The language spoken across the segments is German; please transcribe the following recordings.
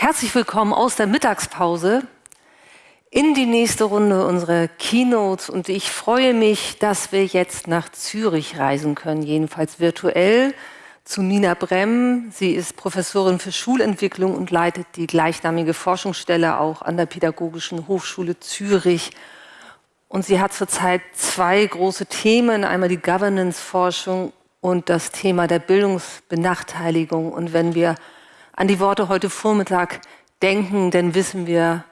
Herzlich willkommen aus der Mittagspause in die nächste Runde unserer Keynotes und ich freue mich, dass wir jetzt nach Zürich reisen können, jedenfalls virtuell zu Nina Bremm. Sie ist Professorin für Schulentwicklung und leitet die gleichnamige Forschungsstelle auch an der Pädagogischen Hochschule Zürich. Und sie hat zurzeit zwei große Themen, einmal die Governance-Forschung und das Thema der Bildungsbenachteiligung. Und wenn wir an die Worte heute Vormittag denken, dann wissen wir,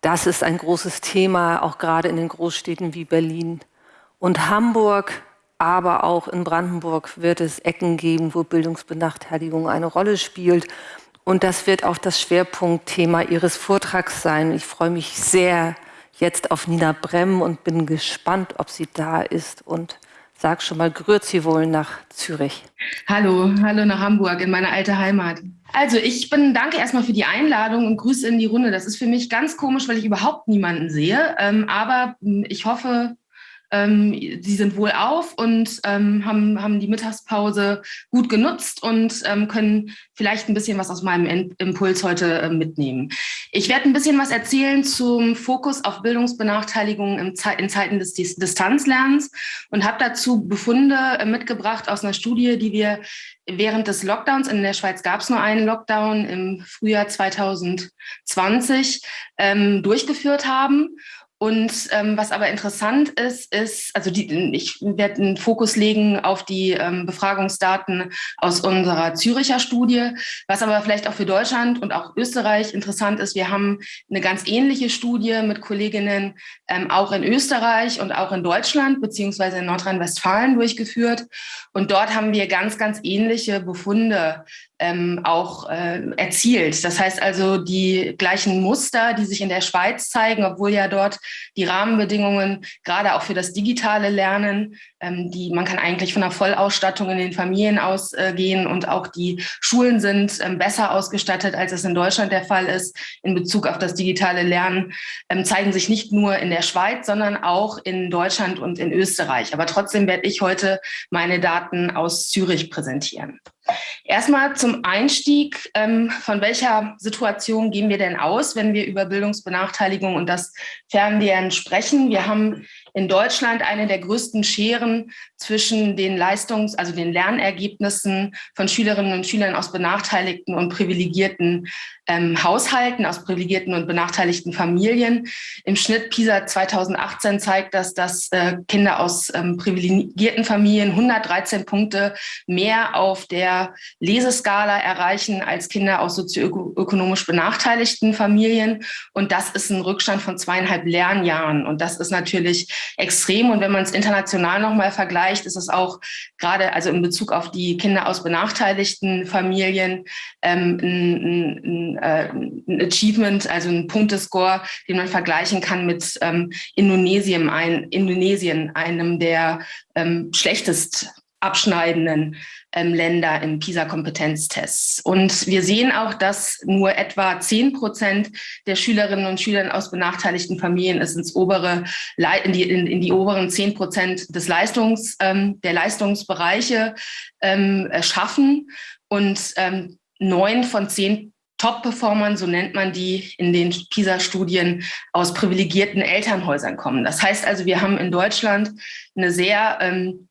das ist ein großes Thema, auch gerade in den Großstädten wie Berlin und Hamburg aber auch in Brandenburg wird es Ecken geben, wo Bildungsbenachteiligung eine Rolle spielt. Und das wird auch das Schwerpunktthema Ihres Vortrags sein. Ich freue mich sehr jetzt auf Nina Bremm und bin gespannt, ob sie da ist und sag schon mal, grüezi wohl nach Zürich. Hallo, hallo nach Hamburg, in meine alte Heimat. Also ich bin, danke erstmal für die Einladung und Grüße in die Runde. Das ist für mich ganz komisch, weil ich überhaupt niemanden sehe. Ähm, aber ich hoffe, ähm, sie sind wohl auf und ähm, haben, haben die Mittagspause gut genutzt und ähm, können vielleicht ein bisschen was aus meinem Impuls heute äh, mitnehmen. Ich werde ein bisschen was erzählen zum Fokus auf Bildungsbenachteiligung in Zeiten des Distanzlernens und habe dazu Befunde äh, mitgebracht aus einer Studie, die wir während des Lockdowns, in der Schweiz gab es nur einen Lockdown im Frühjahr 2020, ähm, durchgeführt haben und ähm, was aber interessant ist, ist, also die, ich werde einen Fokus legen auf die ähm, Befragungsdaten aus unserer Züricher Studie. Was aber vielleicht auch für Deutschland und auch Österreich interessant ist, wir haben eine ganz ähnliche Studie mit Kolleginnen ähm, auch in Österreich und auch in Deutschland beziehungsweise in Nordrhein-Westfalen durchgeführt. Und dort haben wir ganz, ganz ähnliche Befunde ähm, auch äh, erzielt. Das heißt also die gleichen Muster, die sich in der Schweiz zeigen, obwohl ja dort die Rahmenbedingungen gerade auch für das digitale Lernen, ähm, die man kann eigentlich von einer Vollausstattung in den Familien ausgehen und auch die Schulen sind ähm, besser ausgestattet, als es in Deutschland der Fall ist in Bezug auf das digitale Lernen, ähm, zeigen sich nicht nur in der Schweiz, sondern auch in Deutschland und in Österreich. Aber trotzdem werde ich heute meine Daten aus Zürich präsentieren. Erstmal zum Einstieg, ähm, von welcher Situation gehen wir denn aus, wenn wir über Bildungsbenachteiligung und das Fernlernen sprechen? Wir haben in Deutschland eine der größten Scheren zwischen den Leistungs-, also den Lernergebnissen von Schülerinnen und Schülern aus benachteiligten und privilegierten ähm, Haushalten, aus privilegierten und benachteiligten Familien. Im Schnitt PISA 2018 zeigt das, dass äh, Kinder aus ähm, privilegierten Familien 113 Punkte mehr auf der Leseskala erreichen als Kinder aus sozioökonomisch benachteiligten Familien. Und das ist ein Rückstand von zweieinhalb Lernjahren. Und das ist natürlich extrem. Und wenn man es international nochmal vergleicht, ist es auch gerade also in Bezug auf die Kinder aus benachteiligten Familien ähm, ein, ein, äh, ein, Achievement, also ein Punktescore, den man vergleichen kann mit ähm, Indonesien, ein, Indonesien, einem der ähm, schlechtest abschneidenden Länder im PISA-Kompetenztests. Und wir sehen auch, dass nur etwa 10 Prozent der Schülerinnen und Schüler aus benachteiligten Familien es ins obere, in die, in, in die oberen 10 Prozent des Leistungs, ähm, der Leistungsbereiche ähm, schaffen. Und ähm, neun von zehn Top-Performern, so nennt man die in den PISA-Studien, aus privilegierten Elternhäusern kommen. Das heißt also, wir haben in Deutschland eine sehr ähm,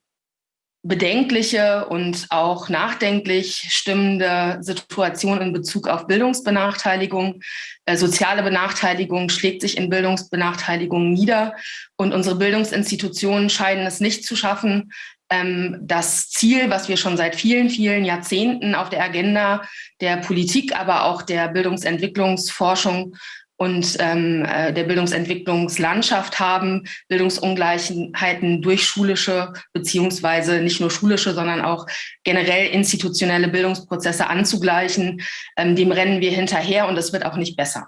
bedenkliche und auch nachdenklich stimmende Situation in Bezug auf Bildungsbenachteiligung. Äh, soziale Benachteiligung schlägt sich in Bildungsbenachteiligung nieder und unsere Bildungsinstitutionen scheinen es nicht zu schaffen, ähm, das Ziel, was wir schon seit vielen, vielen Jahrzehnten auf der Agenda der Politik, aber auch der Bildungsentwicklungsforschung und ähm, äh, der Bildungsentwicklungslandschaft haben, Bildungsungleichheiten durch schulische beziehungsweise nicht nur schulische, sondern auch generell institutionelle Bildungsprozesse anzugleichen. Ähm, dem rennen wir hinterher und es wird auch nicht besser.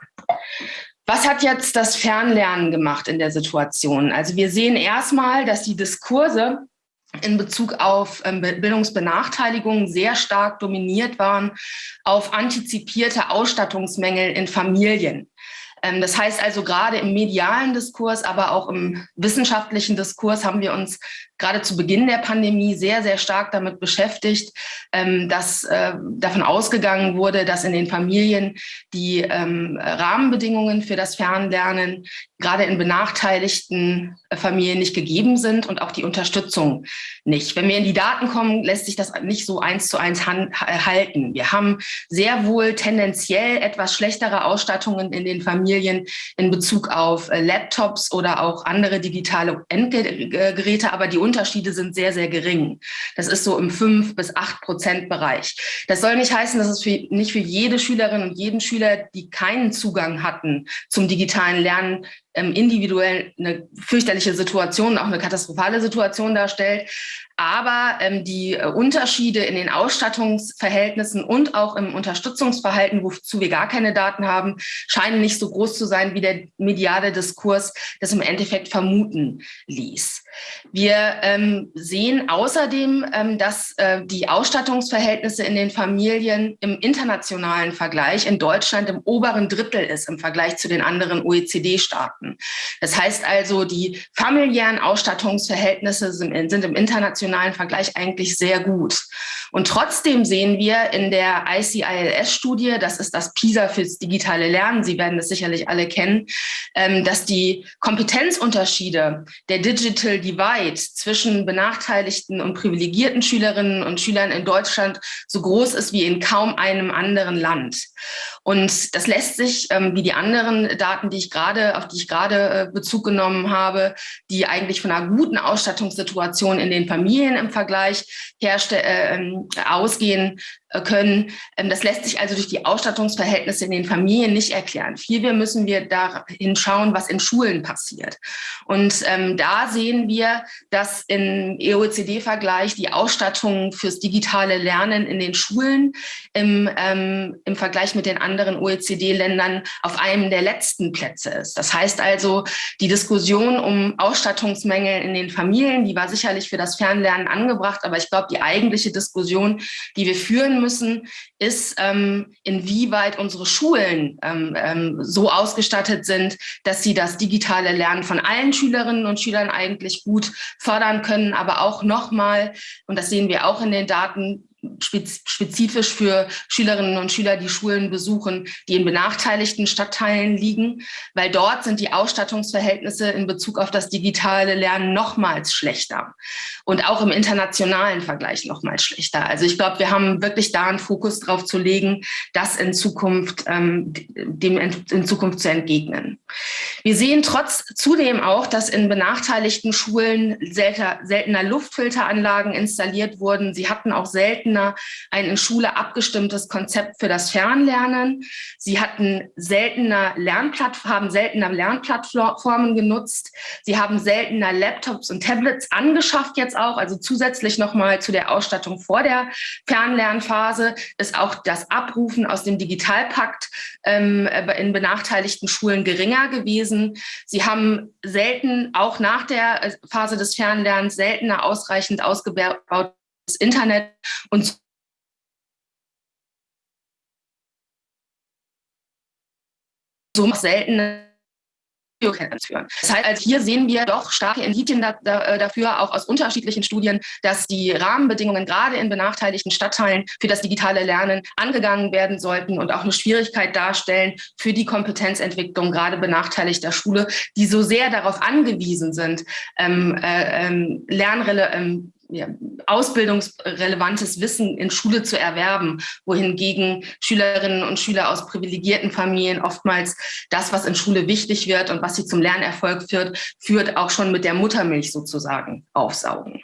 Was hat jetzt das Fernlernen gemacht in der Situation? Also wir sehen erstmal, dass die Diskurse in Bezug auf ähm, Bildungsbenachteiligung sehr stark dominiert waren auf antizipierte Ausstattungsmängel in Familien. Ähm, das heißt also, gerade im medialen Diskurs, aber auch im wissenschaftlichen Diskurs haben wir uns gerade zu Beginn der Pandemie sehr, sehr stark damit beschäftigt, ähm, dass äh, davon ausgegangen wurde, dass in den Familien die ähm, Rahmenbedingungen für das Fernlernen gerade in benachteiligten äh, Familien nicht gegeben sind und auch die Unterstützung nicht. Wenn wir in die Daten kommen, lässt sich das nicht so eins zu eins halten. Wir haben sehr wohl tendenziell etwas schlechtere Ausstattungen in den Familien in Bezug auf äh, Laptops oder auch andere digitale Endgeräte, aber die Unterschiede sind sehr, sehr gering. Das ist so im 5 bis 8 Prozent Bereich. Das soll nicht heißen, dass es für, nicht für jede Schülerin und jeden Schüler, die keinen Zugang hatten zum digitalen Lernen, individuell eine fürchterliche Situation, auch eine katastrophale Situation darstellt. Aber ähm, die äh, Unterschiede in den Ausstattungsverhältnissen und auch im Unterstützungsverhalten, wozu wir gar keine Daten haben, scheinen nicht so groß zu sein, wie der mediale Diskurs das im Endeffekt vermuten ließ. Wir ähm, sehen außerdem, ähm, dass äh, die Ausstattungsverhältnisse in den Familien im internationalen Vergleich in Deutschland im oberen Drittel ist im Vergleich zu den anderen OECD-Staaten. Das heißt also, die familiären Ausstattungsverhältnisse sind, sind im internationalen Vergleich eigentlich sehr gut. Und trotzdem sehen wir in der ICILS-Studie, das ist das PISA fürs digitale Lernen, Sie werden das sicherlich alle kennen, ähm, dass die Kompetenzunterschiede der Digital Divide zwischen benachteiligten und privilegierten Schülerinnen und Schülern in Deutschland so groß ist wie in kaum einem anderen Land. Und das lässt sich, ähm, wie die anderen Daten, die ich gerade, auf die ich gerade äh, Bezug genommen habe, die eigentlich von einer guten Ausstattungssituation in den Familien im Vergleich herrschte, äh, ähm, ausgehen, können. Ähm, das lässt sich also durch die Ausstattungsverhältnisse in den Familien nicht erklären. Vielmehr müssen wir dahin schauen, was in Schulen passiert. Und ähm, da sehen wir, dass im EOCD-Vergleich die Ausstattung fürs digitale Lernen in den Schulen im, ähm, im Vergleich mit den anderen OECD-Ländern auf einem der letzten Plätze ist. Das heißt also, die Diskussion um Ausstattungsmängel in den Familien, die war sicherlich für das Fernlernen angebracht, aber ich glaube, die eigentliche Diskussion, die wir führen müssen, ist, ähm, inwieweit unsere Schulen ähm, ähm, so ausgestattet sind, dass sie das digitale Lernen von allen Schülerinnen und Schülern eigentlich gut fördern können, aber auch nochmal, und das sehen wir auch in den Daten, spezifisch für Schülerinnen und Schüler, die Schulen besuchen, die in benachteiligten Stadtteilen liegen, weil dort sind die Ausstattungsverhältnisse in Bezug auf das digitale Lernen nochmals schlechter und auch im internationalen Vergleich nochmals schlechter. Also ich glaube, wir haben wirklich da einen Fokus drauf zu legen, das in Zukunft ähm, dem in Zukunft zu entgegnen. Wir sehen trotz zudem auch, dass in benachteiligten Schulen seltener, seltener Luftfilteranlagen installiert wurden. Sie hatten auch selten seltener ein in Schule abgestimmtes Konzept für das Fernlernen. Sie hatten seltener Lernplatt haben seltener Lernplattformen genutzt. Sie haben seltener Laptops und Tablets angeschafft jetzt auch. Also zusätzlich nochmal zu der Ausstattung vor der Fernlernphase ist auch das Abrufen aus dem Digitalpakt ähm, in benachteiligten Schulen geringer gewesen. Sie haben selten, auch nach der Phase des Fernlernens, seltener ausreichend ausgebaut das Internet und so selten führen. Das heißt, also hier sehen wir doch starke Indizien da, da, äh, dafür, auch aus unterschiedlichen Studien, dass die Rahmenbedingungen gerade in benachteiligten Stadtteilen für das digitale Lernen angegangen werden sollten und auch eine Schwierigkeit darstellen für die Kompetenzentwicklung gerade benachteiligter Schule, die so sehr darauf angewiesen sind, ähm, äh, ähm, Lernrele ähm, ja, ausbildungsrelevantes Wissen in Schule zu erwerben, wohingegen Schülerinnen und Schüler aus privilegierten Familien oftmals das, was in Schule wichtig wird und was sie zum Lernerfolg führt, führt auch schon mit der Muttermilch sozusagen aufsaugen.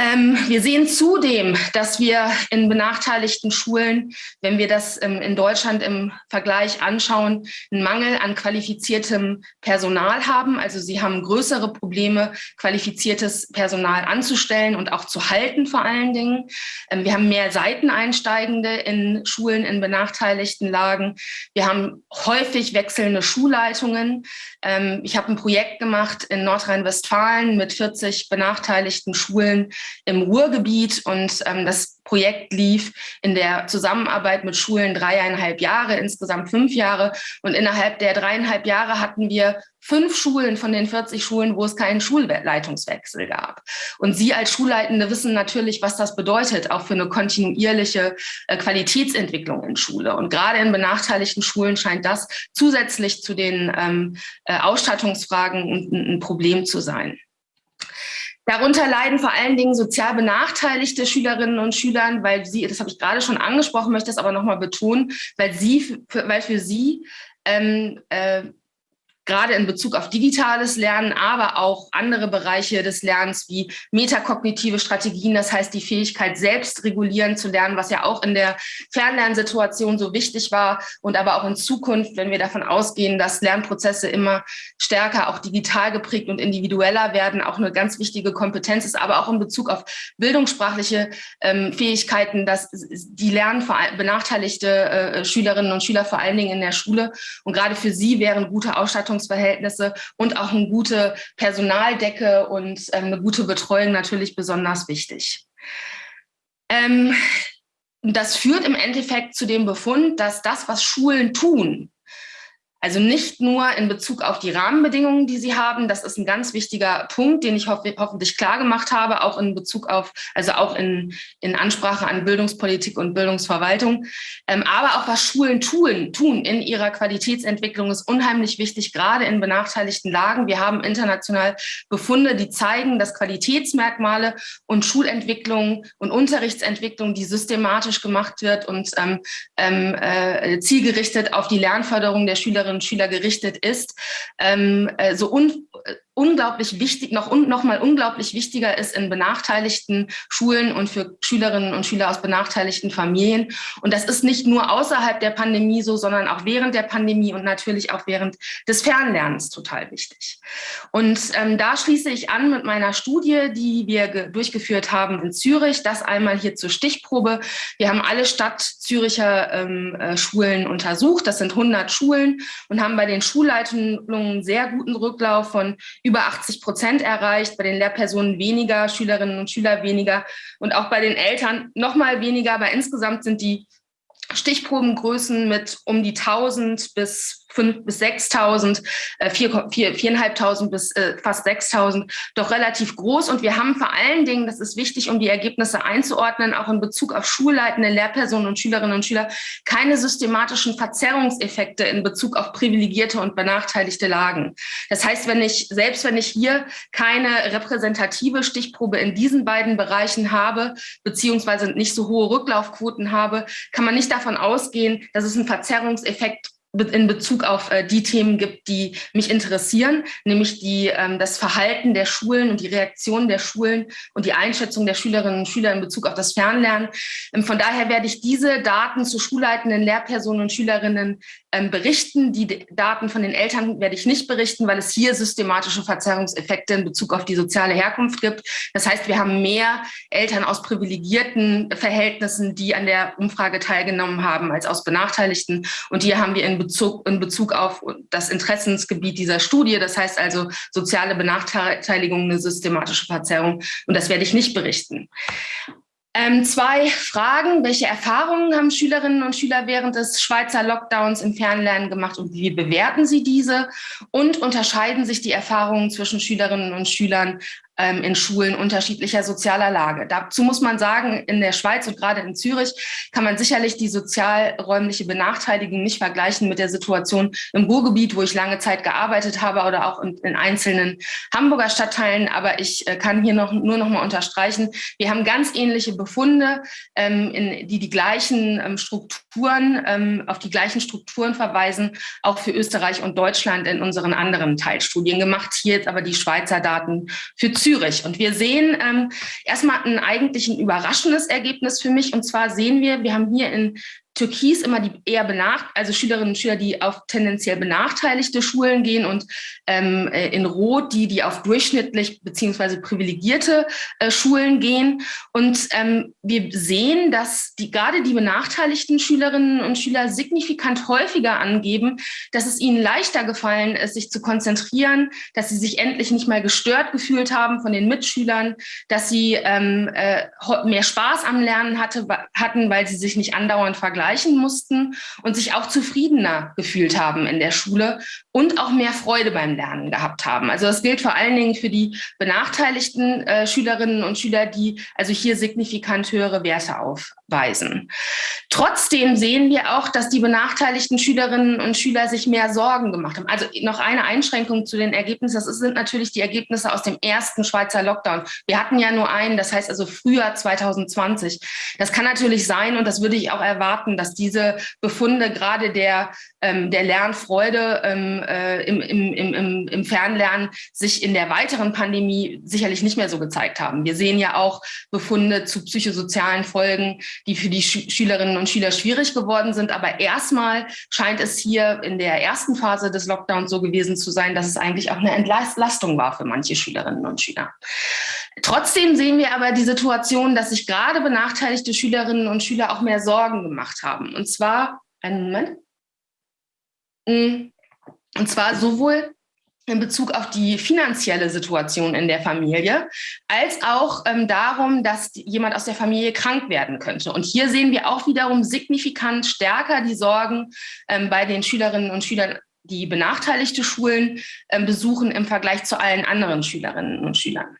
Ähm, wir sehen zudem, dass wir in benachteiligten Schulen, wenn wir das ähm, in Deutschland im Vergleich anschauen, einen Mangel an qualifiziertem Personal haben. Also sie haben größere Probleme, qualifiziertes Personal anzustellen und auch zu halten vor allen Dingen. Ähm, wir haben mehr Seiteneinsteigende in Schulen in benachteiligten Lagen. Wir haben häufig wechselnde Schulleitungen. Ähm, ich habe ein Projekt gemacht in Nordrhein-Westfalen mit 40 benachteiligten Schulen im Ruhrgebiet und ähm, das Projekt lief in der Zusammenarbeit mit Schulen dreieinhalb Jahre, insgesamt fünf Jahre. Und innerhalb der dreieinhalb Jahre hatten wir fünf Schulen von den 40 Schulen, wo es keinen Schulleitungswechsel gab. Und Sie als Schulleitende wissen natürlich, was das bedeutet, auch für eine kontinuierliche äh, Qualitätsentwicklung in Schule. Und gerade in benachteiligten Schulen scheint das zusätzlich zu den ähm, äh, Ausstattungsfragen ein, ein Problem zu sein. Darunter leiden vor allen Dingen sozial benachteiligte Schülerinnen und Schüler, weil sie, das habe ich gerade schon angesprochen, möchte es aber nochmal betonen, weil sie, weil für sie ähm, äh, gerade in Bezug auf digitales Lernen, aber auch andere Bereiche des Lernens wie metakognitive Strategien, das heißt die Fähigkeit, selbst regulieren zu lernen, was ja auch in der Fernlernsituation so wichtig war. Und aber auch in Zukunft, wenn wir davon ausgehen, dass Lernprozesse immer stärker auch digital geprägt und individueller werden, auch eine ganz wichtige Kompetenz ist, aber auch in Bezug auf bildungssprachliche ähm, Fähigkeiten, dass die lernen benachteiligte äh, Schülerinnen und Schüler vor allen Dingen in der Schule. Und gerade für sie wären gute Ausstattung Betreuungsverhältnisse und auch eine gute Personaldecke und ähm, eine gute Betreuung natürlich besonders wichtig. Ähm, das führt im Endeffekt zu dem Befund, dass das, was Schulen tun, also nicht nur in Bezug auf die Rahmenbedingungen, die sie haben. Das ist ein ganz wichtiger Punkt, den ich hoff hoffentlich klar gemacht habe, auch in Bezug auf, also auch in, in Ansprache an Bildungspolitik und Bildungsverwaltung. Ähm, aber auch was Schulen tun, tun in ihrer Qualitätsentwicklung ist unheimlich wichtig, gerade in benachteiligten Lagen. Wir haben international Befunde, die zeigen, dass Qualitätsmerkmale und Schulentwicklung und Unterrichtsentwicklung, die systematisch gemacht wird und ähm, ähm äh, zielgerichtet auf die Lernförderung der Schülerinnen Schülerinnen und Schüler gerichtet ist, ähm, äh, so un unglaublich wichtig, noch, noch mal unglaublich wichtiger ist in benachteiligten Schulen und für Schülerinnen und Schüler aus benachteiligten Familien. Und das ist nicht nur außerhalb der Pandemie so, sondern auch während der Pandemie und natürlich auch während des Fernlernens total wichtig. Und ähm, da schließe ich an mit meiner Studie, die wir durchgeführt haben in Zürich. Das einmal hier zur Stichprobe. Wir haben alle Stadt Züricher ähm, äh, Schulen untersucht. Das sind 100 Schulen und haben bei den Schulleitungen sehr guten Rücklauf von über 80 Prozent erreicht, bei den Lehrpersonen weniger, Schülerinnen und Schüler weniger und auch bei den Eltern noch mal weniger, aber insgesamt sind die Stichprobengrößen mit um die 1000 bis 5 bis 6.000, äh, 4.500 bis äh, fast 6.000, doch relativ groß. Und wir haben vor allen Dingen, das ist wichtig, um die Ergebnisse einzuordnen, auch in Bezug auf schulleitende Lehrpersonen und Schülerinnen und Schüler, keine systematischen Verzerrungseffekte in Bezug auf privilegierte und benachteiligte Lagen. Das heißt, wenn ich, selbst wenn ich hier keine repräsentative Stichprobe in diesen beiden Bereichen habe, beziehungsweise nicht so hohe Rücklaufquoten habe, kann man nicht davon ausgehen, dass es einen Verzerrungseffekt in Bezug auf äh, die Themen gibt, die mich interessieren, nämlich die, ähm, das Verhalten der Schulen und die Reaktion der Schulen und die Einschätzung der Schülerinnen und Schüler in Bezug auf das Fernlernen. Ähm, von daher werde ich diese Daten zu schulleitenden Lehrpersonen und Schülerinnen ähm, berichten. Die Daten von den Eltern werde ich nicht berichten, weil es hier systematische Verzerrungseffekte in Bezug auf die soziale Herkunft gibt. Das heißt, wir haben mehr Eltern aus privilegierten Verhältnissen, die an der Umfrage teilgenommen haben, als aus benachteiligten. Und hier haben wir in Bezug, in Bezug auf das Interessensgebiet dieser Studie, das heißt also soziale Benachteiligung, eine systematische Verzerrung. Und das werde ich nicht berichten. Ähm, zwei Fragen. Welche Erfahrungen haben Schülerinnen und Schüler während des Schweizer Lockdowns im Fernlernen gemacht und wie bewerten sie diese? Und unterscheiden sich die Erfahrungen zwischen Schülerinnen und Schülern in Schulen unterschiedlicher sozialer Lage. Dazu muss man sagen, in der Schweiz und gerade in Zürich kann man sicherlich die sozialräumliche Benachteiligung nicht vergleichen mit der Situation im Ruhrgebiet, wo ich lange Zeit gearbeitet habe oder auch in, in einzelnen Hamburger Stadtteilen. Aber ich äh, kann hier noch, nur noch mal unterstreichen, wir haben ganz ähnliche Befunde, ähm, in, die die gleichen ähm, Strukturen, ähm, auf die gleichen Strukturen verweisen, auch für Österreich und Deutschland in unseren anderen Teilstudien gemacht. Hier jetzt aber die Schweizer Daten für Zürich. Zürich. Und wir sehen ähm, erstmal ein eigentlich ein überraschendes Ergebnis für mich. Und zwar sehen wir, wir haben hier in Türkis immer die eher benacht, also Schülerinnen und Schüler, die auf tendenziell benachteiligte Schulen gehen und ähm, äh, in Rot die, die auf durchschnittlich beziehungsweise privilegierte äh, Schulen gehen. Und ähm, wir sehen, dass die, gerade die benachteiligten Schülerinnen und Schüler signifikant häufiger angeben, dass es ihnen leichter gefallen ist, sich zu konzentrieren, dass sie sich endlich nicht mehr gestört gefühlt haben von den Mitschülern, dass sie ähm, äh, mehr Spaß am Lernen hatte, hatten, weil sie sich nicht andauernd vergleichen mussten und sich auch zufriedener gefühlt haben in der Schule und auch mehr Freude beim Lernen gehabt haben. Also das gilt vor allen Dingen für die benachteiligten äh, Schülerinnen und Schüler, die also hier signifikant höhere Werte aufweisen. Trotzdem sehen wir auch, dass die benachteiligten Schülerinnen und Schüler sich mehr Sorgen gemacht haben. Also noch eine Einschränkung zu den Ergebnissen. Das sind natürlich die Ergebnisse aus dem ersten Schweizer Lockdown. Wir hatten ja nur einen, das heißt also Frühjahr 2020. Das kann natürlich sein und das würde ich auch erwarten, dass diese Befunde gerade der, ähm, der Lernfreude ähm, äh, im, im, im, im Fernlernen sich in der weiteren Pandemie sicherlich nicht mehr so gezeigt haben. Wir sehen ja auch Befunde zu psychosozialen Folgen, die für die Sch Schülerinnen und Schüler schwierig geworden sind. Aber erstmal scheint es hier in der ersten Phase des Lockdowns so gewesen zu sein, dass es eigentlich auch eine Entlastung war für manche Schülerinnen und Schüler. Trotzdem sehen wir aber die Situation, dass sich gerade benachteiligte Schülerinnen und Schüler auch mehr Sorgen gemacht haben. Und zwar, einen Moment. Und zwar sowohl in Bezug auf die finanzielle Situation in der Familie, als auch ähm, darum, dass jemand aus der Familie krank werden könnte. Und hier sehen wir auch wiederum signifikant stärker die Sorgen ähm, bei den Schülerinnen und Schülern, die benachteiligte Schulen ähm, besuchen im Vergleich zu allen anderen Schülerinnen und Schülern.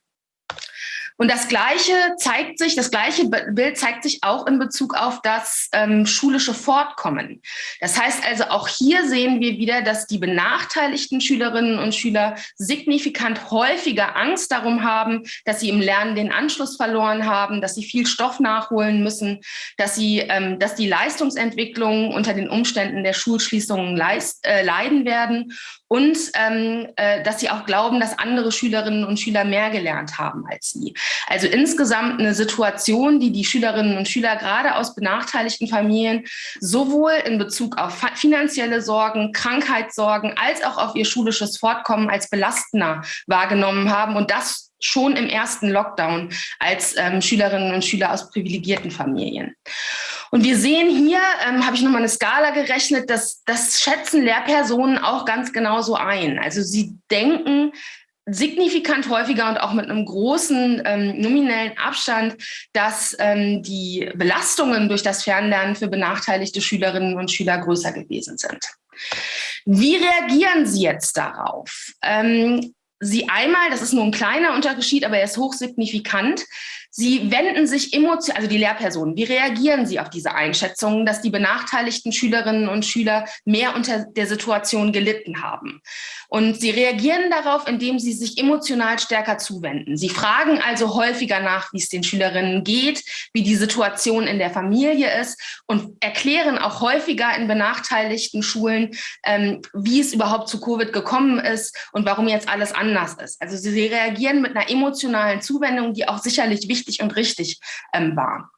Und das Gleiche zeigt sich, das gleiche Bild zeigt sich auch in Bezug auf das ähm, schulische Fortkommen. Das heißt also, auch hier sehen wir wieder, dass die benachteiligten Schülerinnen und Schüler signifikant häufiger Angst darum haben, dass sie im Lernen den Anschluss verloren haben, dass sie viel Stoff nachholen müssen, dass sie, ähm, dass die Leistungsentwicklung unter den Umständen der Schulschließungen leist, äh, leiden werden und ähm, äh, dass sie auch glauben, dass andere Schülerinnen und Schüler mehr gelernt haben als sie. Also insgesamt eine Situation, die die Schülerinnen und Schüler gerade aus benachteiligten Familien sowohl in Bezug auf finanzielle Sorgen, Krankheitssorgen als auch auf ihr schulisches Fortkommen als belastender wahrgenommen haben und das schon im ersten Lockdown als ähm, Schülerinnen und Schüler aus privilegierten Familien. Und wir sehen hier, ähm, habe ich nochmal eine Skala gerechnet, dass das schätzen Lehrpersonen auch ganz genauso ein. Also sie denken signifikant häufiger und auch mit einem großen ähm, nominellen Abstand, dass ähm, die Belastungen durch das Fernlernen für benachteiligte Schülerinnen und Schüler größer gewesen sind. Wie reagieren Sie jetzt darauf? Ähm, Sie einmal, das ist nur ein kleiner Unterschied, aber er ist hochsignifikant, Sie wenden sich emotional, also die Lehrpersonen, wie reagieren Sie auf diese Einschätzungen, dass die benachteiligten Schülerinnen und Schüler mehr unter der Situation gelitten haben? Und sie reagieren darauf, indem sie sich emotional stärker zuwenden. Sie fragen also häufiger nach, wie es den Schülerinnen geht, wie die Situation in der Familie ist und erklären auch häufiger in benachteiligten Schulen, ähm, wie es überhaupt zu Covid gekommen ist und warum jetzt alles anders ist. Also sie reagieren mit einer emotionalen Zuwendung, die auch sicherlich wichtig wichtig und richtig ähm, war.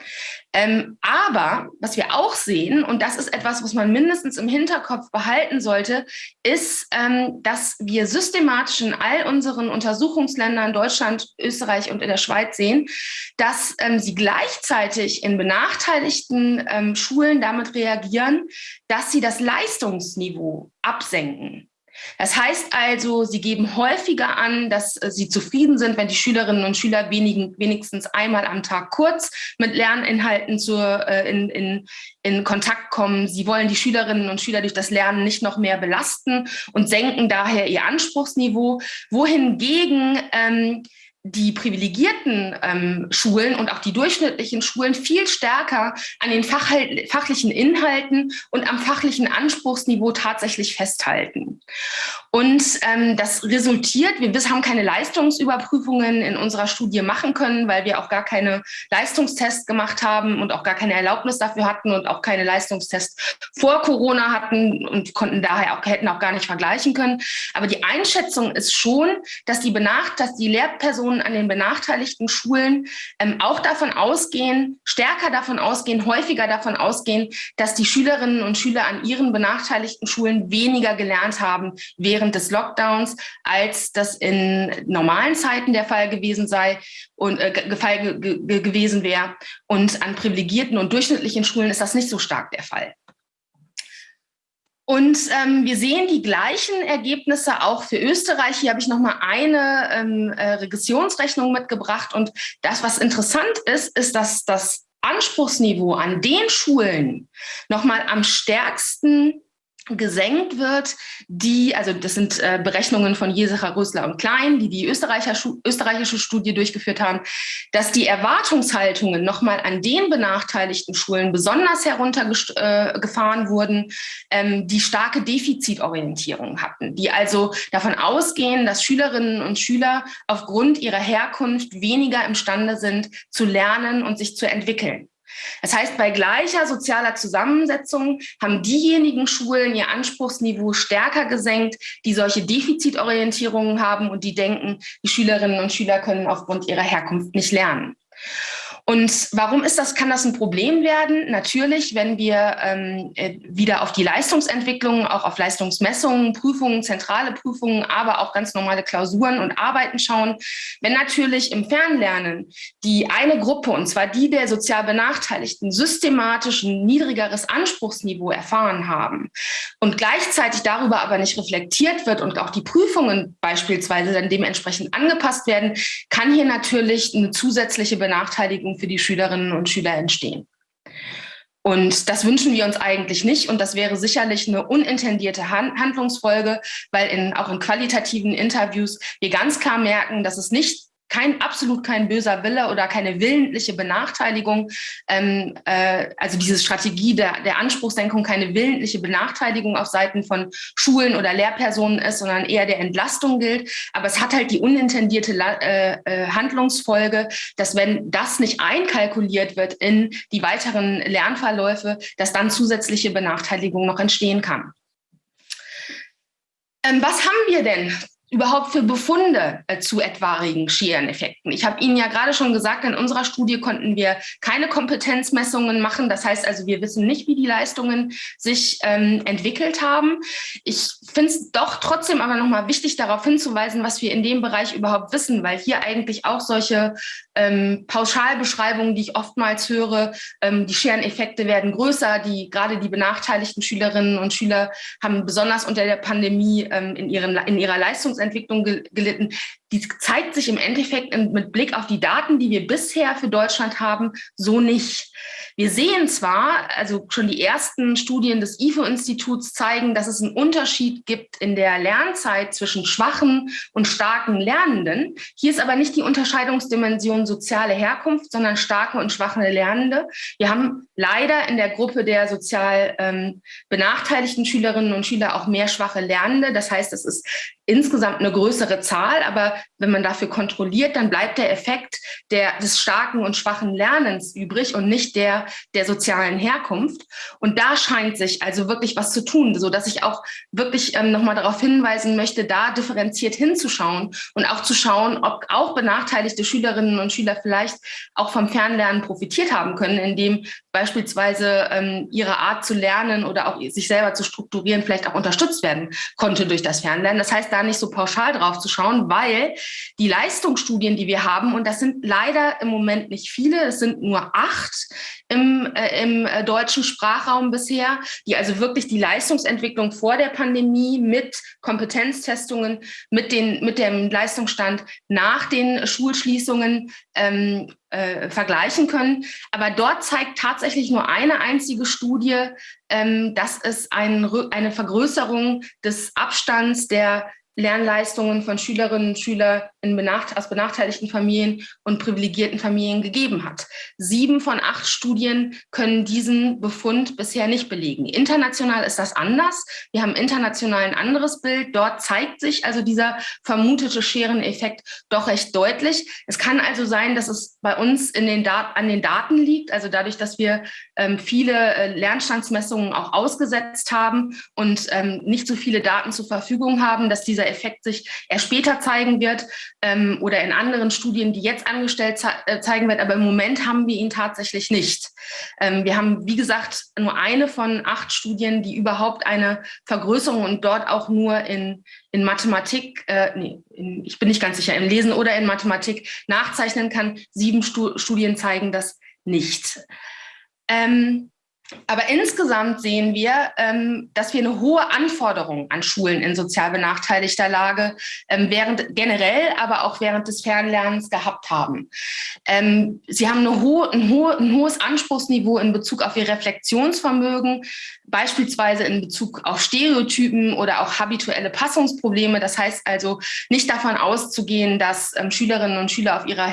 Ähm, aber was wir auch sehen, und das ist etwas, was man mindestens im Hinterkopf behalten sollte, ist, ähm, dass wir systematisch in all unseren Untersuchungsländern, Deutschland, Österreich und in der Schweiz sehen, dass ähm, sie gleichzeitig in benachteiligten ähm, Schulen damit reagieren, dass sie das Leistungsniveau absenken. Das heißt also, sie geben häufiger an, dass äh, sie zufrieden sind, wenn die Schülerinnen und Schüler wenigen, wenigstens einmal am Tag kurz mit Lerninhalten zur, äh, in, in, in Kontakt kommen. Sie wollen die Schülerinnen und Schüler durch das Lernen nicht noch mehr belasten und senken daher ihr Anspruchsniveau, wohingegen ähm, die privilegierten ähm, Schulen und auch die durchschnittlichen Schulen viel stärker an den Fach, fachlichen Inhalten und am fachlichen Anspruchsniveau tatsächlich festhalten. Und ähm, das resultiert, wir haben keine Leistungsüberprüfungen in unserer Studie machen können, weil wir auch gar keine Leistungstests gemacht haben und auch gar keine Erlaubnis dafür hatten und auch keine Leistungstests vor Corona hatten und konnten daher auch, hätten auch gar nicht vergleichen können. Aber die Einschätzung ist schon, dass die Benacht, dass die Lehrpersonen Lehrpersonen an den benachteiligten Schulen ähm, auch davon ausgehen, stärker davon ausgehen, häufiger davon ausgehen, dass die Schülerinnen und Schüler an ihren benachteiligten Schulen weniger gelernt haben während des Lockdowns, als das in normalen Zeiten der Fall gewesen sei und äh, Fall gewesen wäre. Und an privilegierten und durchschnittlichen Schulen ist das nicht so stark der Fall. Und ähm, wir sehen die gleichen Ergebnisse auch für Österreich. Hier habe ich noch mal eine ähm, äh, Regressionsrechnung mitgebracht. Und das, was interessant ist, ist, dass das Anspruchsniveau an den Schulen noch mal am stärksten gesenkt wird, die, also das sind äh, Berechnungen von Jesacher, Rösler und Klein, die die österreichische Studie durchgeführt haben, dass die Erwartungshaltungen nochmal an den benachteiligten Schulen besonders heruntergefahren äh, wurden, ähm, die starke Defizitorientierung hatten, die also davon ausgehen, dass Schülerinnen und Schüler aufgrund ihrer Herkunft weniger imstande sind zu lernen und sich zu entwickeln. Das heißt, bei gleicher sozialer Zusammensetzung haben diejenigen Schulen ihr Anspruchsniveau stärker gesenkt, die solche Defizitorientierungen haben und die denken, die Schülerinnen und Schüler können aufgrund ihrer Herkunft nicht lernen. Und warum ist das, kann das ein Problem werden? Natürlich, wenn wir ähm, äh, wieder auf die Leistungsentwicklung, auch auf Leistungsmessungen, Prüfungen, zentrale Prüfungen, aber auch ganz normale Klausuren und Arbeiten schauen. Wenn natürlich im Fernlernen die eine Gruppe, und zwar die der sozial Benachteiligten, systematisch ein niedrigeres Anspruchsniveau erfahren haben und gleichzeitig darüber aber nicht reflektiert wird und auch die Prüfungen beispielsweise dann dementsprechend angepasst werden, kann hier natürlich eine zusätzliche Benachteiligung für die Schülerinnen und Schüler entstehen. Und das wünschen wir uns eigentlich nicht. Und das wäre sicherlich eine unintendierte Handlungsfolge, weil in, auch in qualitativen Interviews wir ganz klar merken, dass es nicht kein absolut kein böser Wille oder keine willentliche Benachteiligung, ähm, äh, also diese Strategie der, der Anspruchssenkung keine willentliche Benachteiligung auf Seiten von Schulen oder Lehrpersonen ist, sondern eher der Entlastung gilt. Aber es hat halt die unintendierte äh, äh, Handlungsfolge, dass wenn das nicht einkalkuliert wird in die weiteren Lernverläufe, dass dann zusätzliche Benachteiligung noch entstehen kann. Ähm, was haben wir denn überhaupt für Befunde äh, zu etwaigen Schereneffekten? Ich habe Ihnen ja gerade schon gesagt, in unserer Studie konnten wir keine Kompetenzmessungen machen. Das heißt also, wir wissen nicht, wie die Leistungen sich ähm, entwickelt haben. Ich finde es doch trotzdem aber nochmal wichtig, darauf hinzuweisen, was wir in dem Bereich überhaupt wissen, weil hier eigentlich auch solche ähm, Pauschalbeschreibungen, die ich oftmals höre, ähm, die Schereneffekte werden größer, die gerade die benachteiligten Schülerinnen und Schüler haben besonders unter der Pandemie ähm, in, ihren, in ihrer Leistungs Entwicklung gelitten. Die zeigt sich im Endeffekt mit Blick auf die Daten, die wir bisher für Deutschland haben, so nicht. Wir sehen zwar, also schon die ersten Studien des IFO-Instituts zeigen, dass es einen Unterschied gibt in der Lernzeit zwischen schwachen und starken Lernenden. Hier ist aber nicht die Unterscheidungsdimension soziale Herkunft, sondern starke und schwache Lernende. Wir haben leider in der Gruppe der sozial ähm, benachteiligten Schülerinnen und Schüler auch mehr schwache Lernende. Das heißt, es ist insgesamt eine größere Zahl, aber wenn man dafür kontrolliert, dann bleibt der Effekt der, des starken und schwachen Lernens übrig und nicht der der sozialen Herkunft. Und da scheint sich also wirklich was zu tun, so dass ich auch wirklich ähm, nochmal darauf hinweisen möchte, da differenziert hinzuschauen und auch zu schauen, ob auch benachteiligte Schülerinnen und Schüler vielleicht auch vom Fernlernen profitiert haben können, indem beispielsweise ähm, ihre Art zu lernen oder auch sich selber zu strukturieren vielleicht auch unterstützt werden konnte durch das Fernlernen. Das heißt, da nicht so pauschal drauf zu schauen, weil die Leistungsstudien, die wir haben, und das sind leider im Moment nicht viele, es sind nur acht im, äh, im äh, deutschen Sprachraum bisher, die also wirklich die Leistungsentwicklung vor der Pandemie mit Kompetenztestungen, mit, den, mit dem Leistungsstand nach den Schulschließungen ähm, äh, vergleichen können. Aber dort zeigt tatsächlich nur eine einzige Studie, ähm, dass es ein, eine Vergrößerung des Abstands der Lernleistungen von Schülerinnen und Schülern benacht aus benachteiligten Familien und privilegierten Familien gegeben hat. Sieben von acht Studien können diesen Befund bisher nicht belegen. International ist das anders. Wir haben international ein anderes Bild. Dort zeigt sich also dieser vermutete Schereneffekt doch recht deutlich. Es kann also sein, dass es bei uns in den an den Daten liegt, also dadurch, dass wir ähm, viele äh, Lernstandsmessungen auch ausgesetzt haben und ähm, nicht so viele Daten zur Verfügung haben, dass dieser dieser Effekt sich erst später zeigen wird ähm, oder in anderen Studien, die jetzt angestellt ze äh, zeigen wird. Aber im Moment haben wir ihn tatsächlich nicht. Ähm, wir haben, wie gesagt, nur eine von acht Studien, die überhaupt eine Vergrößerung und dort auch nur in, in Mathematik, äh, nee, in, ich bin nicht ganz sicher, im Lesen oder in Mathematik nachzeichnen kann. Sieben Stu Studien zeigen das nicht. Ähm, aber insgesamt sehen wir, ähm, dass wir eine hohe Anforderung an Schulen in sozial benachteiligter Lage ähm, während generell, aber auch während des Fernlernens gehabt haben. Ähm, sie haben eine hohe, ein, hohe, ein hohes Anspruchsniveau in Bezug auf ihr Reflexionsvermögen, beispielsweise in Bezug auf Stereotypen oder auch habituelle Passungsprobleme. Das heißt also nicht davon auszugehen, dass Schülerinnen und Schüler auf ihrer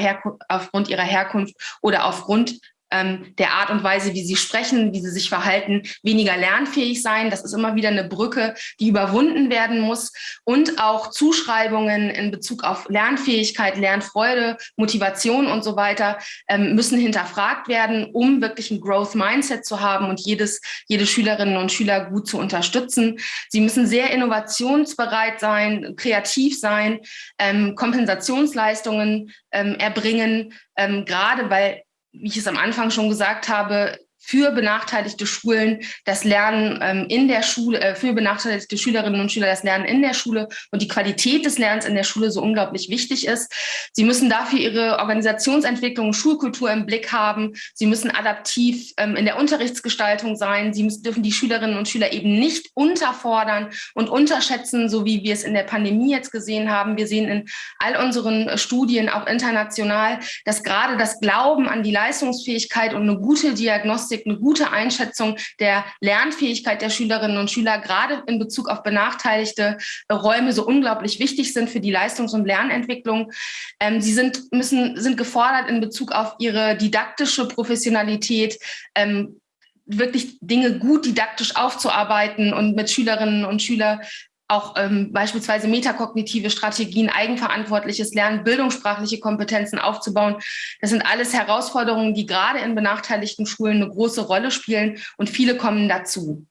aufgrund ihrer Herkunft oder aufgrund ähm, der Art und Weise, wie sie sprechen, wie sie sich verhalten, weniger lernfähig sein. Das ist immer wieder eine Brücke, die überwunden werden muss. Und auch Zuschreibungen in Bezug auf Lernfähigkeit, Lernfreude, Motivation und so weiter ähm, müssen hinterfragt werden, um wirklich ein Growth Mindset zu haben und jedes, jede Schülerinnen und Schüler gut zu unterstützen. Sie müssen sehr innovationsbereit sein, kreativ sein, ähm, Kompensationsleistungen ähm, erbringen, ähm, gerade weil wie ich es am Anfang schon gesagt habe, für benachteiligte Schulen das Lernen ähm, in der Schule, äh, für benachteiligte Schülerinnen und Schüler das Lernen in der Schule und die Qualität des Lernens in der Schule so unglaublich wichtig ist. Sie müssen dafür ihre Organisationsentwicklung, Schulkultur im Blick haben. Sie müssen adaptiv ähm, in der Unterrichtsgestaltung sein. Sie müssen, dürfen die Schülerinnen und Schüler eben nicht unterfordern und unterschätzen, so wie wir es in der Pandemie jetzt gesehen haben. Wir sehen in all unseren Studien, auch international, dass gerade das Glauben an die Leistungsfähigkeit und eine gute Diagnostik Diagnostik, eine gute Einschätzung der Lernfähigkeit der Schülerinnen und Schüler, gerade in Bezug auf benachteiligte Räume, so unglaublich wichtig sind für die Leistungs- und Lernentwicklung. Ähm, sie sind, müssen, sind gefordert in Bezug auf ihre didaktische Professionalität, ähm, wirklich Dinge gut didaktisch aufzuarbeiten und mit Schülerinnen und Schülern auch ähm, beispielsweise metakognitive Strategien, eigenverantwortliches Lernen, bildungssprachliche Kompetenzen aufzubauen. Das sind alles Herausforderungen, die gerade in benachteiligten Schulen eine große Rolle spielen und viele kommen dazu.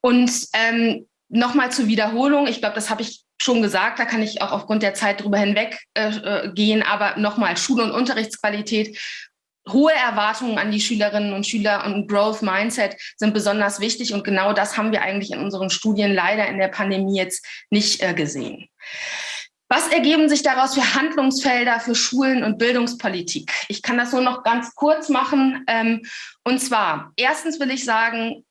Und ähm, nochmal zur Wiederholung, ich glaube, das habe ich schon gesagt, da kann ich auch aufgrund der Zeit drüber hinweg äh, äh gehen, aber nochmal Schule- und Unterrichtsqualität hohe Erwartungen an die Schülerinnen und Schüler und Growth Mindset sind besonders wichtig. Und genau das haben wir eigentlich in unseren Studien leider in der Pandemie jetzt nicht äh, gesehen. Was ergeben sich daraus für Handlungsfelder für Schulen und Bildungspolitik? Ich kann das nur noch ganz kurz machen. Ähm, und zwar, erstens will ich sagen,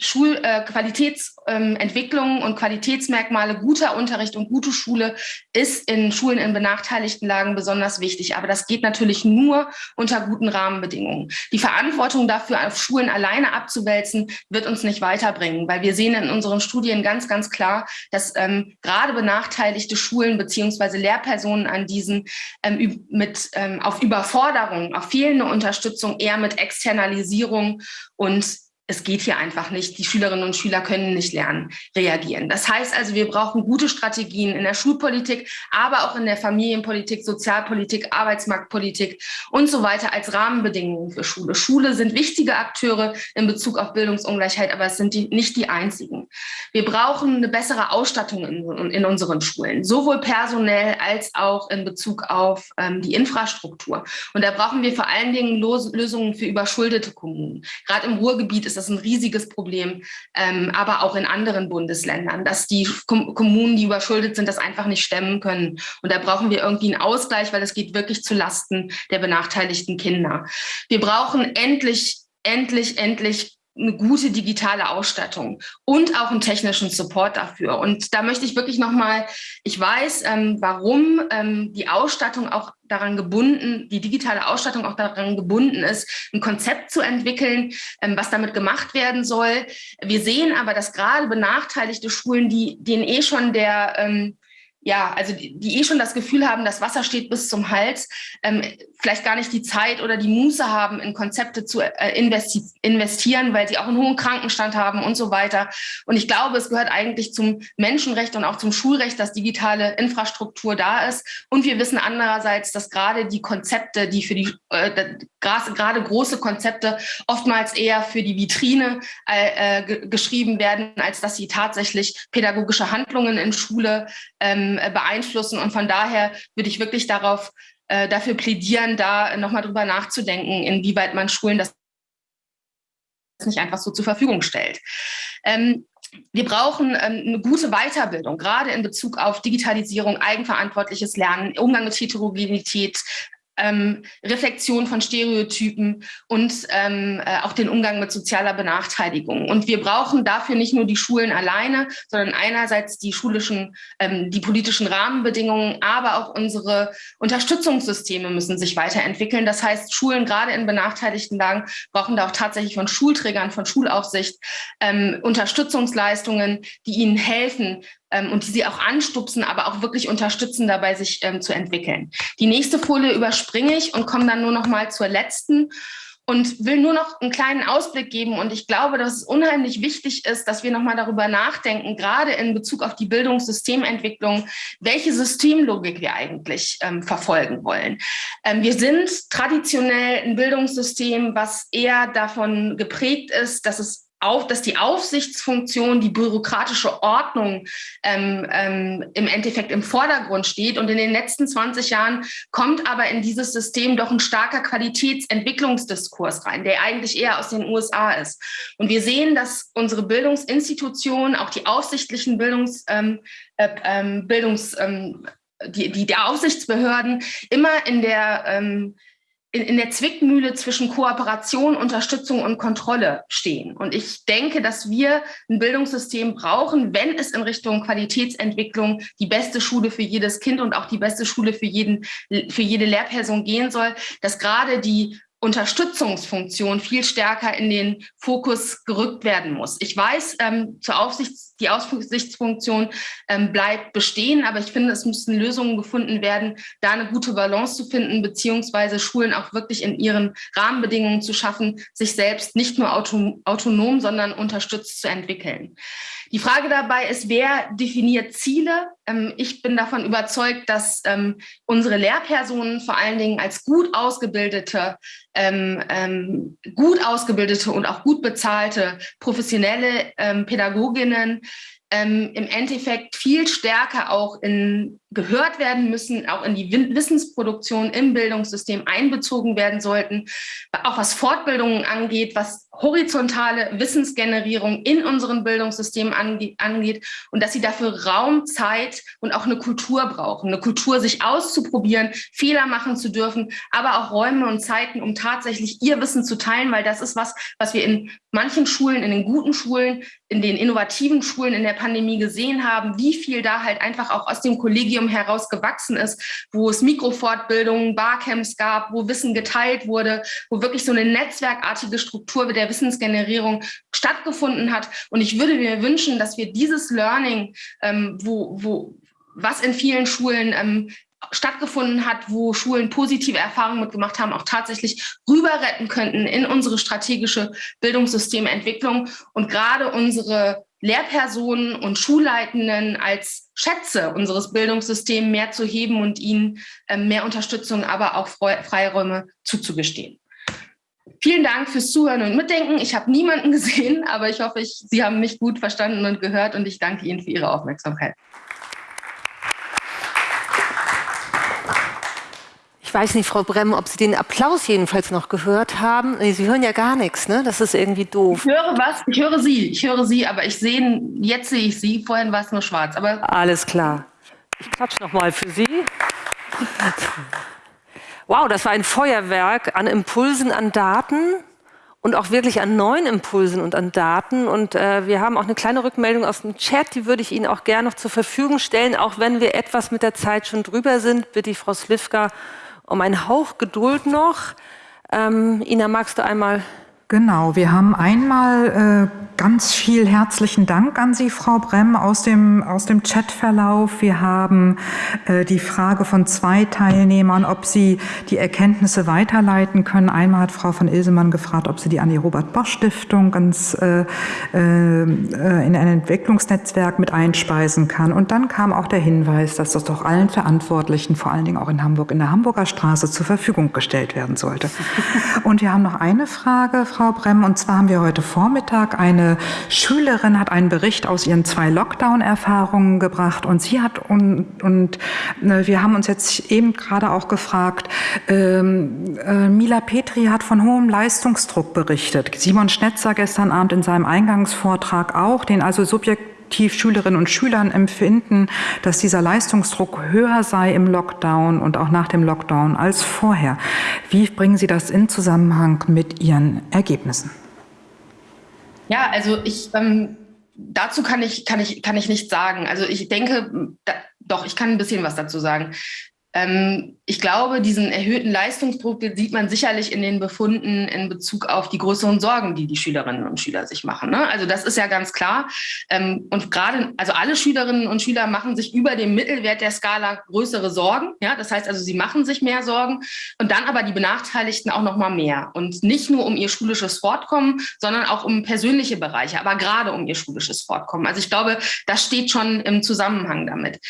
Schulqualitätsentwicklung äh, und Qualitätsmerkmale guter Unterricht und gute Schule ist in Schulen in benachteiligten Lagen besonders wichtig. Aber das geht natürlich nur unter guten Rahmenbedingungen. Die Verantwortung dafür auf Schulen alleine abzuwälzen, wird uns nicht weiterbringen, weil wir sehen in unseren Studien ganz, ganz klar, dass ähm, gerade benachteiligte Schulen beziehungsweise Lehrpersonen an diesen ähm, mit, ähm, auf Überforderung, auf fehlende Unterstützung eher mit Externalisierung und es geht hier einfach nicht. Die Schülerinnen und Schüler können nicht lernen, reagieren. Das heißt also, wir brauchen gute Strategien in der Schulpolitik, aber auch in der Familienpolitik, Sozialpolitik, Arbeitsmarktpolitik und so weiter als Rahmenbedingungen für Schule. Schule sind wichtige Akteure in Bezug auf Bildungsungleichheit, aber es sind die, nicht die einzigen. Wir brauchen eine bessere Ausstattung in, in unseren Schulen, sowohl personell als auch in Bezug auf ähm, die Infrastruktur. Und da brauchen wir vor allen Dingen Los Lösungen für überschuldete Kommunen. Gerade im Ruhrgebiet ist das ein riesiges Problem, ähm, aber auch in anderen Bundesländern, dass die Kom Kommunen, die überschuldet sind, das einfach nicht stemmen können. Und da brauchen wir irgendwie einen Ausgleich, weil es geht wirklich zu Lasten der benachteiligten Kinder. Wir brauchen endlich, endlich, endlich eine gute digitale Ausstattung und auch einen technischen Support dafür. Und da möchte ich wirklich nochmal, ich weiß, ähm, warum ähm, die Ausstattung auch daran gebunden, die digitale Ausstattung auch daran gebunden ist, ein Konzept zu entwickeln, ähm, was damit gemacht werden soll. Wir sehen aber, dass gerade benachteiligte Schulen, die, denen eh schon der, ähm, ja, also die, die, eh schon das Gefühl haben, das Wasser steht bis zum Hals, ähm, vielleicht gar nicht die Zeit oder die Muße haben, in Konzepte zu äh, investi investieren, weil sie auch einen hohen Krankenstand haben und so weiter. Und ich glaube, es gehört eigentlich zum Menschenrecht und auch zum Schulrecht, dass digitale Infrastruktur da ist. Und wir wissen andererseits, dass gerade die Konzepte, die für die, äh, gerade große Konzepte oftmals eher für die Vitrine äh, äh geschrieben werden, als dass sie tatsächlich pädagogische Handlungen in Schule ähm, ähm, beeinflussen. Und von daher würde ich wirklich darauf, äh, dafür plädieren, da nochmal drüber nachzudenken, inwieweit man Schulen das nicht einfach so zur Verfügung stellt. Ähm, wir brauchen ähm, eine gute Weiterbildung, gerade in Bezug auf Digitalisierung, eigenverantwortliches Lernen, Umgang mit Heterogenität, ähm, Reflexion von Stereotypen und ähm, äh, auch den Umgang mit sozialer Benachteiligung. Und wir brauchen dafür nicht nur die Schulen alleine, sondern einerseits die schulischen, ähm, die politischen Rahmenbedingungen, aber auch unsere Unterstützungssysteme müssen sich weiterentwickeln. Das heißt, Schulen gerade in benachteiligten Lagen brauchen da auch tatsächlich von Schulträgern, von Schulaufsicht ähm, Unterstützungsleistungen, die ihnen helfen, ähm, und die sie auch anstupsen, aber auch wirklich unterstützen dabei, sich ähm, zu entwickeln. Die nächste Folie überspringe ich und komme dann nur noch mal zur letzten und will nur noch einen kleinen Ausblick geben. Und ich glaube, dass es unheimlich wichtig ist, dass wir nochmal darüber nachdenken, gerade in Bezug auf die Bildungssystementwicklung, welche Systemlogik wir eigentlich ähm, verfolgen wollen. Ähm, wir sind traditionell ein Bildungssystem, was eher davon geprägt ist, dass es auf, dass die Aufsichtsfunktion, die bürokratische Ordnung ähm, ähm, im Endeffekt im Vordergrund steht. Und in den letzten 20 Jahren kommt aber in dieses System doch ein starker Qualitätsentwicklungsdiskurs rein, der eigentlich eher aus den USA ist. Und wir sehen, dass unsere Bildungsinstitutionen, auch die aufsichtlichen Bildungs, ähm, äh, ähm, Bildungs ähm, die, die, die Aufsichtsbehörden immer in der ähm, in, in der Zwickmühle zwischen Kooperation, Unterstützung und Kontrolle stehen. Und ich denke, dass wir ein Bildungssystem brauchen, wenn es in Richtung Qualitätsentwicklung die beste Schule für jedes Kind und auch die beste Schule für jeden, für jede Lehrperson gehen soll, dass gerade die Unterstützungsfunktion viel stärker in den Fokus gerückt werden muss. Ich weiß, ähm, zur Aufsichts, die Aufsichtsfunktion ähm, bleibt bestehen, aber ich finde, es müssten Lösungen gefunden werden, da eine gute Balance zu finden, beziehungsweise Schulen auch wirklich in ihren Rahmenbedingungen zu schaffen, sich selbst nicht nur auto, autonom, sondern unterstützt zu entwickeln. Die Frage dabei ist, wer definiert Ziele? Ähm, ich bin davon überzeugt, dass ähm, unsere Lehrpersonen vor allen Dingen als gut ausgebildete, ähm, gut ausgebildete und auch gut bezahlte professionelle Pädagoginnen im Endeffekt viel stärker auch in gehört werden müssen, auch in die Wissensproduktion im Bildungssystem einbezogen werden sollten, auch was Fortbildungen angeht, was horizontale Wissensgenerierung in unseren Bildungssystemen angeht und dass sie dafür Raum, Zeit und auch eine Kultur brauchen. Eine Kultur, sich auszuprobieren, Fehler machen zu dürfen, aber auch Räume und Zeiten, um tatsächlich ihr Wissen zu teilen, weil das ist was, was wir in manchen Schulen, in den guten Schulen, in den innovativen Schulen in der Pandemie gesehen haben, wie viel da halt einfach auch aus dem Kollegium heraus gewachsen ist, wo es Mikrofortbildungen, Barcamps gab, wo Wissen geteilt wurde, wo wirklich so eine netzwerkartige Struktur der Wissensgenerierung stattgefunden hat. Und ich würde mir wünschen, dass wir dieses Learning, ähm, wo, wo, was in vielen Schulen ähm, stattgefunden hat, wo Schulen positive Erfahrungen mitgemacht haben, auch tatsächlich rüber retten könnten in unsere strategische Bildungssystementwicklung und gerade unsere Lehrpersonen und Schulleitenden als Schätze unseres Bildungssystems mehr zu heben und ihnen ähm, mehr Unterstützung, aber auch Freiräume zuzugestehen. Vielen Dank fürs Zuhören und Mitdenken. Ich habe niemanden gesehen, aber ich hoffe, ich, Sie haben mich gut verstanden und gehört und ich danke Ihnen für Ihre Aufmerksamkeit. Ich weiß nicht, Frau Bremm, ob Sie den Applaus jedenfalls noch gehört haben. Sie hören ja gar nichts, ne? Das ist irgendwie doof. Ich höre was, ich höre Sie, ich höre Sie, aber ich sehe, jetzt sehe ich Sie, vorhin war es nur schwarz. Aber Alles klar. Ich klatsche nochmal für Sie. Wow, das war ein Feuerwerk an Impulsen, an Daten und auch wirklich an neuen Impulsen und an Daten. Und äh, wir haben auch eine kleine Rückmeldung aus dem Chat, die würde ich Ihnen auch gerne noch zur Verfügung stellen. Auch wenn wir etwas mit der Zeit schon drüber sind, bitte ich Frau Slivka um einen Hauch Geduld noch. Ähm, Ina, magst du einmal? Genau, wir haben einmal äh, ganz viel herzlichen Dank an Sie, Frau Bremm, aus dem, aus dem Chatverlauf. Wir haben äh, die Frage von zwei Teilnehmern, ob sie die Erkenntnisse weiterleiten können. Einmal hat Frau von Ilsemann gefragt, ob sie die an die Robert-Bosch-Stiftung ganz äh, äh, in ein Entwicklungsnetzwerk mit einspeisen kann. Und dann kam auch der Hinweis, dass das doch allen Verantwortlichen, vor allen Dingen auch in Hamburg, in der Hamburger Straße zur Verfügung gestellt werden sollte. Und wir haben noch eine Frage, Frau Bremm, und zwar haben wir heute Vormittag eine Schülerin hat einen Bericht aus ihren zwei Lockdown-Erfahrungen gebracht und sie hat und, und äh, wir haben uns jetzt eben gerade auch gefragt, ähm, äh, Mila Petri hat von hohem Leistungsdruck berichtet. Simon Schnetzer gestern Abend in seinem Eingangsvortrag auch, den also subjektiv Schülerinnen und Schülern empfinden, dass dieser Leistungsdruck höher sei im Lockdown und auch nach dem Lockdown als vorher. Wie bringen Sie das in Zusammenhang mit Ihren Ergebnissen? Ja, also ich ähm, dazu kann ich kann ich kann ich nichts sagen. Also ich denke, da, doch ich kann ein bisschen was dazu sagen. Ähm, ich glaube, diesen erhöhten Leistungsdruck sieht man sicherlich in den Befunden in Bezug auf die größeren Sorgen, die die Schülerinnen und Schüler sich machen. Ne? Also das ist ja ganz klar. Ähm, und gerade, also alle Schülerinnen und Schüler machen sich über dem Mittelwert der Skala größere Sorgen. Ja, das heißt also, sie machen sich mehr Sorgen und dann aber die Benachteiligten auch noch mal mehr. Und nicht nur um ihr schulisches Fortkommen, sondern auch um persönliche Bereiche, aber gerade um ihr schulisches Fortkommen. Also ich glaube, das steht schon im Zusammenhang damit.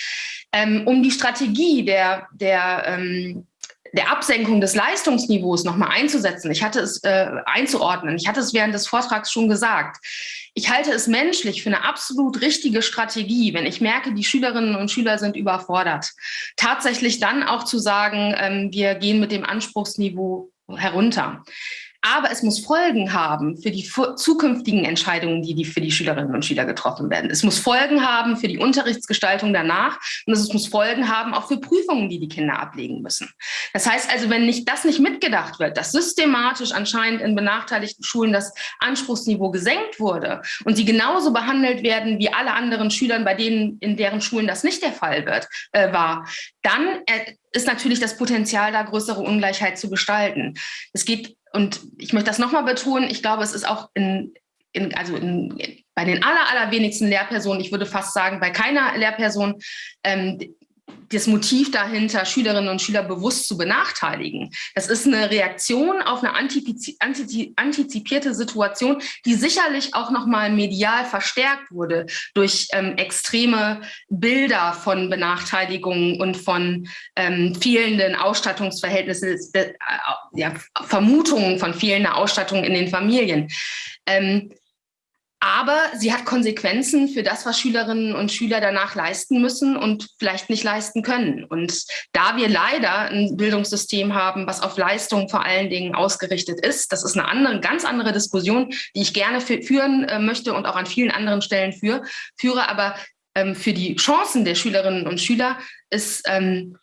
Ähm, um die Strategie der, der, ähm, der Absenkung des Leistungsniveaus nochmal einzusetzen, ich hatte es äh, einzuordnen, ich hatte es während des Vortrags schon gesagt. Ich halte es menschlich für eine absolut richtige Strategie, wenn ich merke, die Schülerinnen und Schüler sind überfordert, tatsächlich dann auch zu sagen, ähm, wir gehen mit dem Anspruchsniveau herunter. Aber es muss Folgen haben für die zukünftigen Entscheidungen, die, die für die Schülerinnen und Schüler getroffen werden. Es muss Folgen haben für die Unterrichtsgestaltung danach und es muss Folgen haben auch für Prüfungen, die die Kinder ablegen müssen. Das heißt also, wenn nicht, das nicht mitgedacht wird, dass systematisch anscheinend in benachteiligten Schulen das Anspruchsniveau gesenkt wurde und sie genauso behandelt werden wie alle anderen Schülern, bei denen in deren Schulen das nicht der Fall wird, äh, war, dann äh, ist natürlich das Potenzial, da größere Ungleichheit zu gestalten. Es geht und ich möchte das nochmal betonen, ich glaube, es ist auch in, in, also in, bei den aller, allerwenigsten Lehrpersonen, ich würde fast sagen, bei keiner Lehrperson, ähm, das Motiv dahinter, Schülerinnen und Schüler bewusst zu benachteiligen. Das ist eine Reaktion auf eine antizipierte Situation, die sicherlich auch nochmal medial verstärkt wurde durch ähm, extreme Bilder von Benachteiligungen und von ähm, fehlenden Ausstattungsverhältnissen, äh, ja, Vermutungen von fehlender Ausstattung in den Familien. Ähm, aber sie hat Konsequenzen für das, was Schülerinnen und Schüler danach leisten müssen und vielleicht nicht leisten können. Und da wir leider ein Bildungssystem haben, was auf Leistung vor allen Dingen ausgerichtet ist, das ist eine andere, ganz andere Diskussion, die ich gerne führen äh, möchte und auch an vielen anderen Stellen für, führe. Aber ähm, für die Chancen der Schülerinnen und Schüler ist ähm,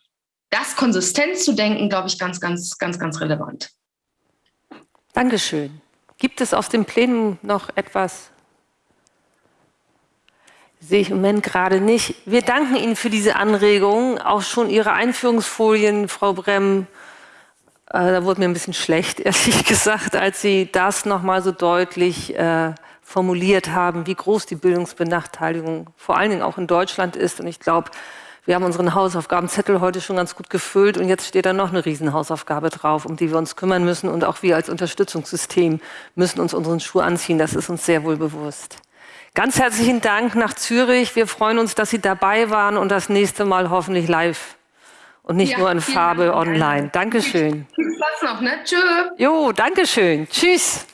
das konsistent zu denken, glaube ich, ganz, ganz, ganz, ganz relevant. Dankeschön. Gibt es aus dem Plenum noch etwas, Sehe ich im Moment gerade nicht. Wir danken Ihnen für diese Anregung, auch schon Ihre Einführungsfolien, Frau Bremm. Äh, da wurde mir ein bisschen schlecht, ehrlich gesagt, als Sie das nochmal so deutlich äh, formuliert haben, wie groß die Bildungsbenachteiligung vor allen Dingen auch in Deutschland ist. Und ich glaube, wir haben unseren Hausaufgabenzettel heute schon ganz gut gefüllt und jetzt steht da noch eine Riesenhausaufgabe drauf, um die wir uns kümmern müssen. Und auch wir als Unterstützungssystem müssen uns unseren Schuh anziehen. Das ist uns sehr wohl bewusst. Ganz herzlichen Dank nach Zürich. Wir freuen uns, dass Sie dabei waren und das nächste Mal hoffentlich live und nicht ja, nur in Farbe Dank. online. Dankeschön. Viel Spaß noch, ne? Tschö. Jo, Dankeschön. Tschüss.